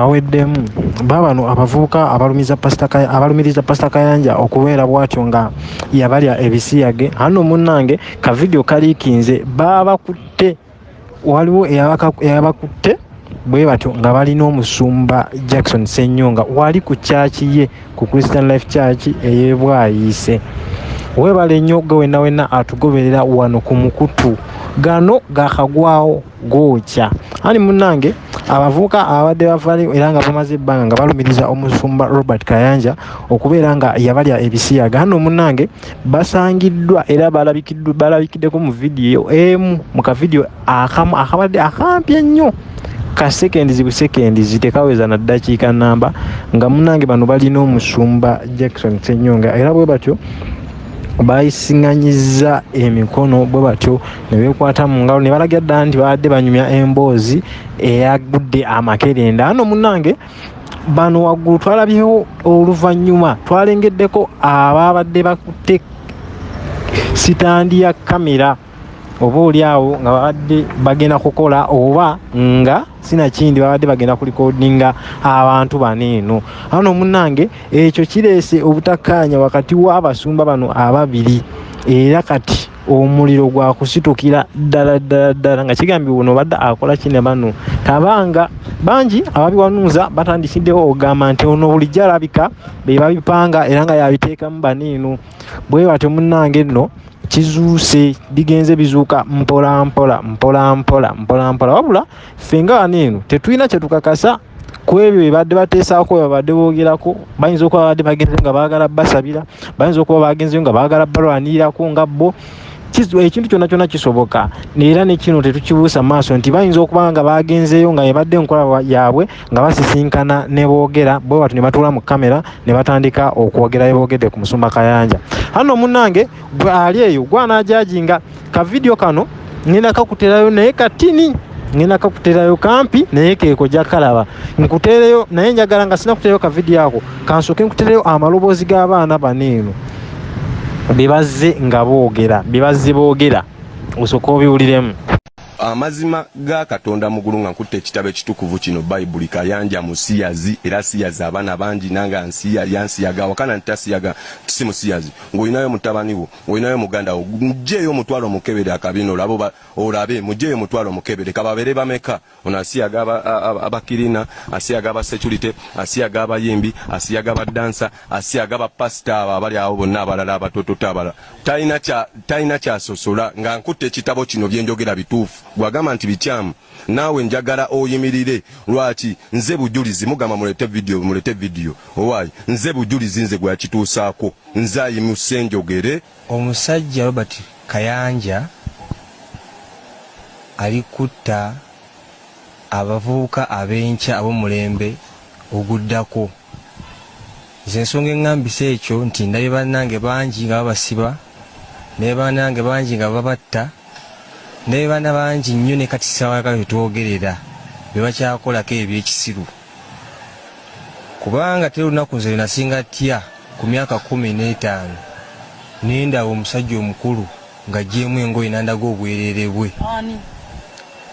kaweddemu babano abavubuka abalumiriza pasita kayanja okubeera bwatyo nga yabalya ebisiyage. Hano munnange kavidiyo kaliikinze babakutte waliwo eyabakutte bwe batyo nga balina omusumba jackson senyonga wali ku kyaki ye ku christian life church eyebwayiise webale nnyo ge wenna wenna atugoberera wano ku mukutu. Gano gakagwawo gookya ani munnange abavubuka abadde bavali era nga bamaze ebbanga nga balumiriza omusumba robert kayanja okubeera nga yabalya ebisiyaga. Hano munnange basangiddwa era balabikiddeko mu vidiyo emu mu kavidiyo akamu akabadde akampi ennyo. Kasekendizi busekendizi tekaweza na ddakiika namba. Nga munnange bano balina omusumba jackson senyonga era bwe batyo bayisiŋŋanyiza emikono bwe batyo ne beekwata mu ngalo. Ne balagira ddala nti babadde banyumya emboozi eyagudde amakerenda. Ano munnange bano waggulu twalabyewo oluvannyuma twalengeddeko ababadde bakutte sitandi ya kamera oba oli awo nga babadde bagenda kukola oba nga sinakindi babadde bagenda kulikodinga abantu bano eno. Ano munnange ekyo kireese obutakkaanya wakati w'abasumba bano ababiri. Era kati omuliro gwakusitukira ddala ddala ddala nga kigambye buno obadde akola kine bano. Tabanga bangi ababiwanuuza batandikiddewo ogamba nti ono bulijjo alabika be babipanga era nga yabiteekamu baniino bwe batyo munnange nno kizuuse bigenze bizuuka mpola mpola mpola mpola mpola mpola. Wabula ffe nga wano eno tetulina kyetukakasa ku ebyo bebadde bateesaako babadde boogerako bayinza okuba babadde bagenzeyo nga baagala basabira bayinza okuba bagenzeyo nga baagala balwanirirako nga bo ekintu kyonna kyonna kisoboka era nekino tetukibuusa maaso nti bayinza okuba nga bagenzeyo nga ebadde enkola yaabwe nga basisinkana ne boogera bwe batu ne batuula mu kamera ne batandika okwogera beboogedde ku musumba kayanja. Hano munnange gwe ali eyo gwanajajinga kavidiyo kano ngenda kakuterayo naye katini ngenda kakuterayo kampi naye keeko jakalaba nkutereyo naye njagala nga sinakuterayo kavidiyo ako kansooke nkutereyo amaloboozi g'abaana baneeno bebazze nga boogera bebazze boogera osooka obiwuliremu amazima ga katonda mugulu nga nkutte ekitabo ekitukuvu kino bayibuli kayanja musiyazi era siyazi abaana bangi nanga nsiya yansiyaga wakana ntasiyaga tisi musiyazi ng'olinayo mutabani wo ng'olinayo muganda wo mugjeeyo omutwalo omukebere akabina olabo olabe mugjeeyo omutwalo omukebere kababeere bameka. Ono asiyaga abakirina asiyaga abasecurity asiyaga abayimbi asiyaga abadansa asiyaga abapasita abo abali awo bonna abalala abatototo abalala. Talina kyasosola nga nkutte ekitabo kino byenjogera bituufu gwagamba nti bikyamu naawe njagala oyimirire. Lwaki? Nze bujulizi mugamba mulete vidiyo mulete vidiyo owaayi nze bujulizi nze gwe yakituusaako. Nze ayimuse njogere omusajja robert kayanja ali kutta abavubuka ab'enkya ab'omulembe oguddako. Nze ensonga eŋŋambisa ekyo nti ndabye bannange bangi nga babasiba naye bannange bangi nga babatta naye baana bangi nnyo ne kati sawayagala tetwogerera be bakyakolako ebyekisiru. Kubanga teri olunaku nze lwenasinga tya ku myaka kumi n'etaano. Nendaba omusajja omukulu nga gyemu engoye nandaga obwerere bwe.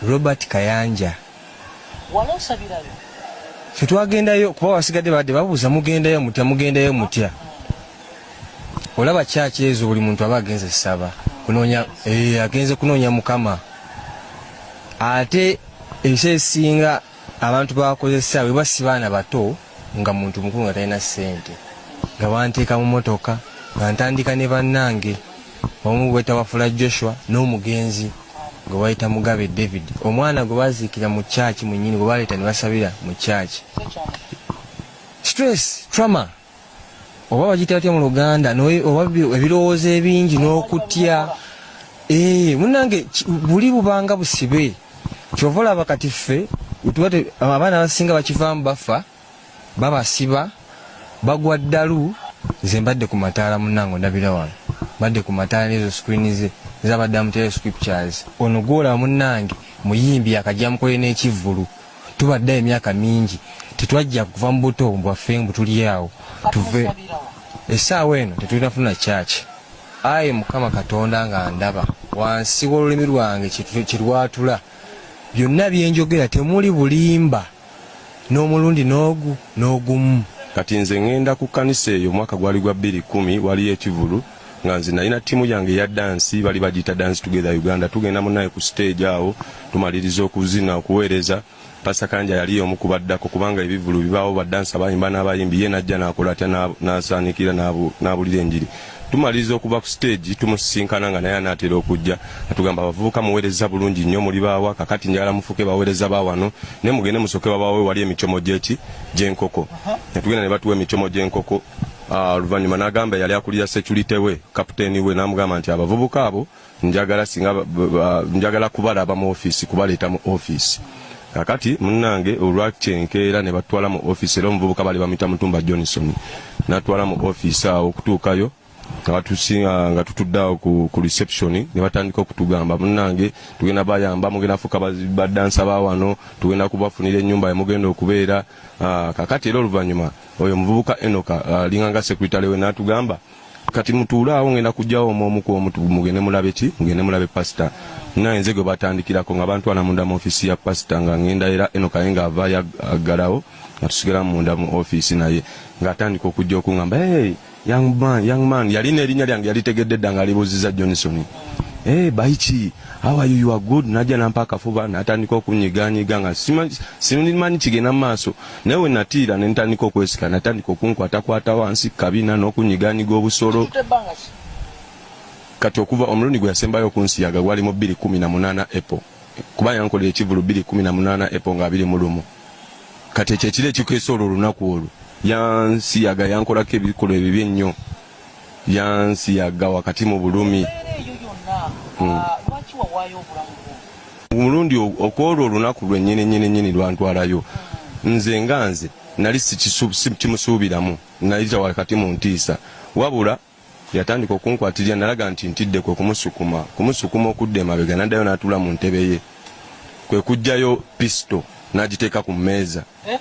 Robert kayanja. Fetwagendayo kuba basigadde badde babuuza mugendayo mutya mugendayo mutya? Olaba kyaki ezo buli muntu aba agenze saba kunonya eh agenze kunonya mukama. Ate ebiseera ebisinga abantu bakozesa bwe basibaana bato nga muntu mukulu nga talina ssente nga banteeka mu motoka nga ntandika ne bannange. Omu bweta wafula joshua n'omugenzi gwe bayita mugabe david. Omwana gwe baziikira mu kyaki mwennyini gwe baleeta ne basabira mu kyaki stress trauma oba bagitya batya mu luganda oba ebirowoozo ebingi n'okutya munange buli bubanga busibe kyova olaba kati ffe abaana abasinga bakivaamu bafa babasiba bagwa ddalu nze mbadde ku mataala munange ondabira wano. Mbadde ku mataala nezo screen ze zabaddamu tele scriptures. Ono gwolaba munange muyimbi akajja mukole n'ekivvulu tubaddeyo emyaka mingi tetwajja kuva mu buto bwaffe mbu tuli awo tuve essaawa eno tetulinafuna kyaki ayi mukama katonda nga ndaba. Wansi w'olulimi lwange kyerwatula byonna byenjogera temuli bulimba. N'omulundi n'ogu n'ogumu. Kati nze ŋŋenda ku kanisa eyo omwaka gwali gwa 210 waliyo ekivulu nga nze nalina ttiimu yange eya dansi bali bagiyita dance together uganda. Tugenda munaye ku stage awo tumaliriza okuzina okuweereza. Pasa kanja yali omu kubaddako kubanga ebivulu bibaawo badansi abayimba n'abayimbi ye najja nakola atya na- nasaanikira n'abu- n'abulira enjiri tumaliriza okuva ku stage tumusisinkana nga naye anaatera okujja. Atugamba abavubuka muweereza bulungi nnyo muli baawa kakati njagala mufuke baweereza baawano naye mugende musooke babaawe wali emicomo gyeki gy'enkoko netugenda ne batuwa emicomo gy'enkoko Ah, oluvannyuma n'agamba yali akulira security we kapiteeni we n'amugamba nti abavubuka abo njagala singa njagala kubalaba mu ofiisi kubaleeta mu ofiisi kakati munnange olwakyenkeera ne batwala mu ofiisi era omuvubuka bali bamuyita mutumba johnson natwala mu ofiisi awo okutuukayo nga batusinga nga tutudde awo ku, ku reception ne batandika okutugamba. Munnange tugenda bayamba mugenda fuka bazi- badansa ba wano tugenda kubafunira ennyumba yemugenda okubeera. Ah, kakati era oluvannyuma oyo omuvubuka enoka alinganga sekuritale we n'atugamba kati mutuule awo ngenda kujjawo omu ku omu tu- mugende mulabe ki? Mugende mulabe pasita naye nze gwe batandikirako nga bantwala munda mu ofiisi ya pasita nga ngenda era enoka ye ng'avaayo ag- aggalawo nga tusigala munda mu ofiisi naye ng'atandika okujja okuŋŋamba hey, young man, young man yalina erinnya lyange yalitegedde dda nga alibuuziza johnson. Hey, baiki how are you, you are good. Najja nampa akafuba natandika okunyiganyiga nga simanyi- kigenda mu maaso. Naye we natiira ne ntandika okwesika natandika okunkwatakwata wansi kabina n'okunyiganyiga obusolo. Kati okuva omulundi gwe yasembayo okunsiyaga gwali mu 218 epo kuba yankolera ekivulu 218 epo nga 2 mu lumu kati ekyo ekiro ekikeesa olwo olunaku olwo. Yansiyaga yankolako ebikolwa ebibi ennyo. Yansiyaga wakati mu bulumi. Bwo omulundi okwolwo olunaku lwennyini nyini nyini lwantwalayo nze nga nze nali kimusuubiramu. Nayita wakati mu ntiisa. Wabula yatandika okunkwatirira nalaga nti ntidde kwe kumusukuma. Kumusukuma okudda emabega naddayo n'atuula mu ntebe ye. Kwe kugjayo pisito n'agiteeka ku mmeeza. Eh?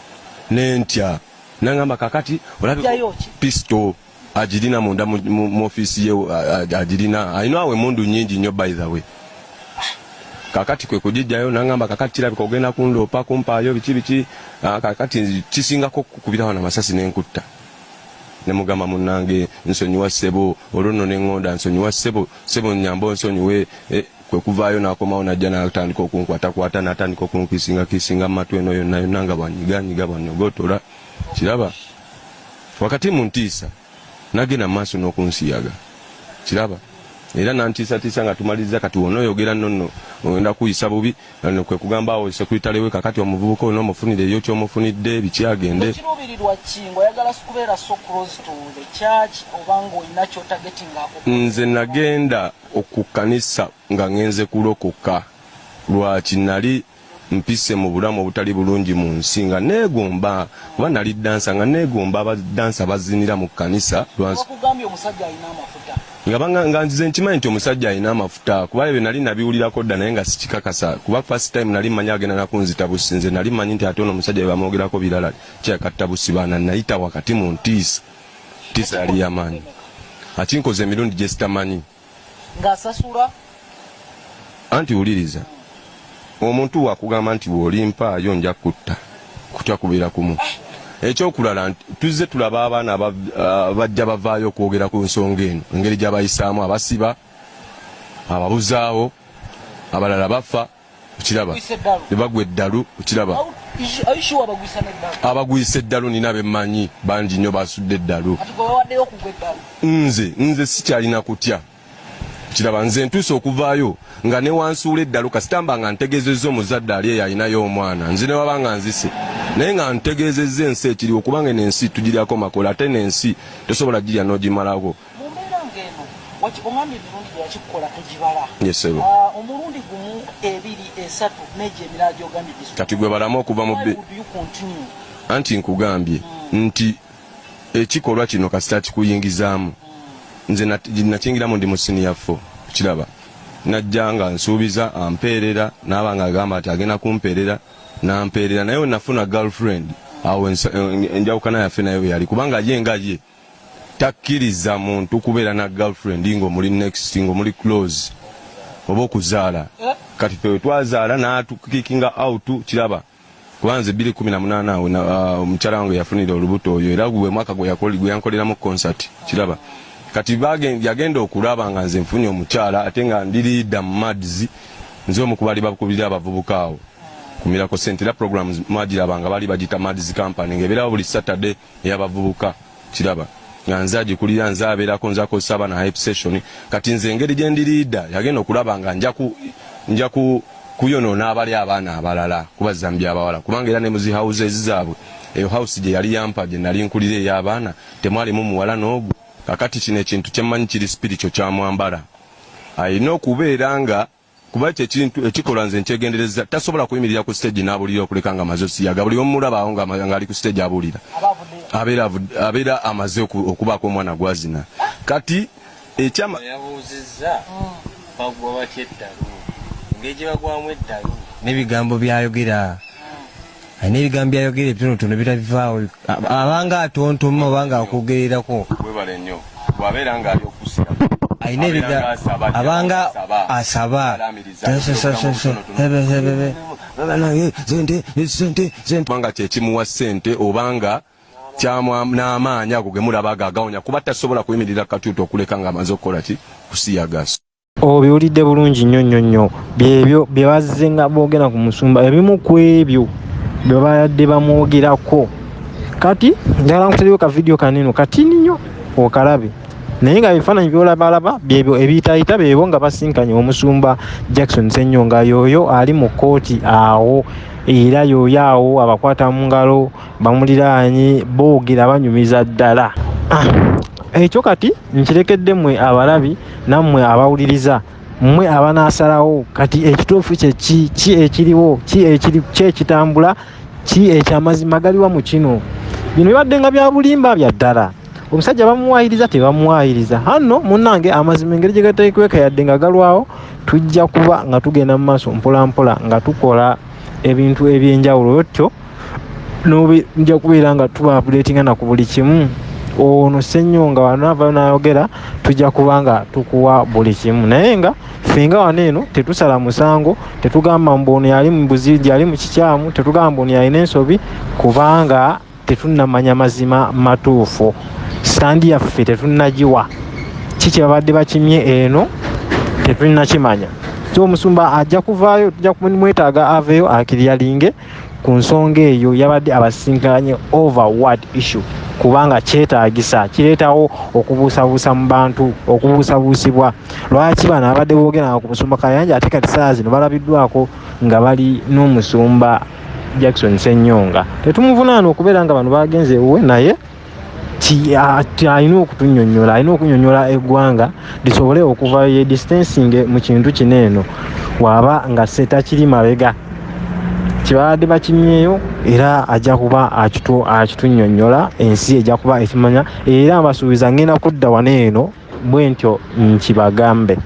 nentya nangamba kakati pisito agirina munda mu- ofiisi ye a- a- agirina alina awo emundu nyingi nnyo by the way. Kakati kwe kugijjayo nangamba kakati kirabika ogenda kundoopa kumpaayo biki biki. Ah, kakati kisingako kukubirawo namasasi nenkutta nemugamba munange nsonyiwa ssebo olwo nno neŋŋonda nsonyiwa ssebo ssebo nyamba onsonyiwe eh, kwe kuvaayo nakomawo najja natandika okunkwatakwata natandika okunkisinga kisinga mumatu eno yonna yonna nga bwanyiganyiga bwanyogotola. Kiraba? Wakati mu ntiisa nagenda mumaaso n'okunsiyaga. Kiraba era nantiisatiisa nga tumaliriza kati wona oyogera nonno ogenda kuyisa bubi kwe kugamba awo sekuritale we kakati omuvubuka olina omufunire eyo kyomufunidde bikyagende ekiruubirirwa ki ngaoyagala kubeera so close to the church oba ngaolina kyotagetingako nze nagenda okukanisa nga ngenze kulokoka. Lwaki nali mpise mu bulamu obutali bulungi mu nsi nga neegomba kuba nali dansa nga neegomba abadansa bazinira mu kanisa lwansi. Omusajja alina amafuta nga banga- nga nzize nkimanyi nti omusajja alina amafuta kuba ebyo nali nabiwulirako dda naye nga sikikakasa. Kuba first time nali manyi agenda nakunzita busi nze nali manyi nti ate ono omusajja bwe bamwogerako birala kyakatta busi baana nayita wakati mu ntiisa. Ntiisa yali yamaanyi akinkoza emirundi gye sitamanyi. Ng'asasula? Anti wuliriza omuntu wakugamba nti bw'olimpaayo nja kutta kutya kubeera kumu ekyokulala tuzze tulaba abaana aba- ah, bajja bavaayo okwogera ku nsonga eno. Engeri gyabayisaamu abasiba ababuzaawo abalala bafa okiraba. Gwisa eddalu. Okiraba. Abagwisa eddalu nina bemmanyi bangi nnyo basudde eddalu. Nze nze sikyalina kutya. Kiraba nze ntuuse okuvaayo nga newansuula eddalu kasitamba nga ntegeezezza omuzadde ali eyo alinayo omwana. Nze newaba nga nzise naye nga ntegeezezza ensi ekiriwo kubanga eno ensi tugiryako makola ate n'ensi tosobola girya n'ogimalako. Ogambye emirundi gye yakikukola togibala Ah, omulundi gumu ebiri esatu negyo emirala gyogambye kati gwe balamu okuva mu anti nkugambye nti ekikolwa kino kasita kikuyingizaamu nze nat- nakingiramu ndi mu siniya fo kiraba. Najja nga nsuubiza ampeerera naaba nga agamba nti agenda kumpeerera nampeerera naye we nafuna girlfriend. Awo ensa- en- enjawukana yaffe naye we yali. Kubanga ye nga ye takkiriza muntu kubeera na girlfriend ng'omuli next ng'omuli close oba okuzaala. Eh? kati twe twazaala n'atukikinga out kiraba. Kubanze 2018 awo na- ah, omukyala wange yafunira olubuto oyo era gwe mwaka gwe yakoli- gwe yankoleramu concert kiraba. Kati yagenda okulaba nga nze nfunye omukyala ate nga ndi liida mu mads nze omu kubali bakubira abavubuka awo kumirako sente era programs mwagiraba nga bali bagita mads company ngaebeerawo buli saturday ey'abavubuka. Kiraba nga nze agikulira nze abeerako nze akozesa abaana hype session. Kati nze engeri gye ndi liida yagenda okulaba nga nja ku nja ku kuyonoona abali abaana abalala kubazambya abawala kubanga era ne muzi houses zaabwe eyo house gye yali yampa gye nali nkulira ey'abaana temwalimu muwala n'ogu kakati kino ekintu kyemmanyi kiri spirito kyamwambala ayina okubeera nga kuba ekyo ekintu ekikola nze nkyegendereza tasobola kuyimirira ku stage n'abulira okuleka nga amaze osiyaga buli omulabaawo ng'ali ku stage abulira abavudde abeera amaze oku- okubaako omwana gwazina. Kati ekyama bagwa batya eddalu? Engeri gye bagwamu eddalu? N'ebigambo byayogera. Alina ebigambo byayogera ebitonotono bitabivaawo Aba- abanga atontoma obanga akwogererako webale nnyo. Bwabeera nga ali okusira alina ebiga abanga asaba. kubanga kyekimuwa ssente obanga n'amaanyi ago ge mulaba gagawonya kuba tasobola kuyimirira katuuti okuleka ng'amaze okukola ki? Kusiyagaso obiwulidde bulungi nnyo nnyo nnyo. Byebyo bye bazze nga boogera ku musumba ebimu ku ebyo bye bayadde bamwogerako. Kati njagala nkutereyo ka vidiyo kanene katini nnyo okalabe naye nga ebifaananyi byolabalaba byebyo ebiyitayita beebo nga basinkanye omusumba jackson senyonga yooyo ali mu kooti awo. Era yooyo awo abakwata mu ngalo bamuliraanye boogera banyumiza ddala. Ah, ekyo kati nkirekedde mmwe abalabi nammwe abawuliriza. Mmwe abanaasalawo kati ekituufu kye ki ki ekiriwo ki ekiri ki ekitambula ki ekyamazima galiwa mu kino? Bino bibadde nga bya bulimba bya ddala omusajja bamuwayiriza tebamuwayiriza hanno munnange amazima engeri gye gateekweka yadde nga galwawo tujja kuba nga tugenda mu maaso mpolampola nga tukola ebintu ebyenjawulo. Otyo nja kubeera nga tuba updatinga na ku buli kimu. Ono senyonga wanaavayo nayogera tujja kuba nga tukuwa buli kimu. Naye nga fenga wano eno tetusala musango tetugamba mbu ono yali mubuzirigi yali mu kikyamu tetugamba ono yalina ensobi kubanga tetunnamanya mazima matuufu sandi yaffe tetunnagiwa. Ki kyebabadde bakimye eno tetunnakimanya so omusumba ajja kuvaayo tujja kumwetaaga aveeyo akiryalinge ku nsonga eyo yabadde abasinkanye overward issue kubanga kyetaagisa kireetawo okubuusabuusa mu bantu okubuusabuusibwa. Lwaki bano abadde boogeranga ku musumba kayanja ate kati saa zino balabiddwako nga bali n'omusumba jackson senyonga tetumuvunaana okubeera nga bano bagenze ewuwe naye alina okutunyonyola alina okunyonyola eggwanga lisobole okuva ye distancing mu kintu kino eno. Waaba nga setakiri mabega. Kyebabadde bakimyeyo era ajja kuba akitu- akitunyonyola ensi ejja kuba ekimanya era mbasuubiza ngenda kudda wano eno bwe ntyo nkibagambe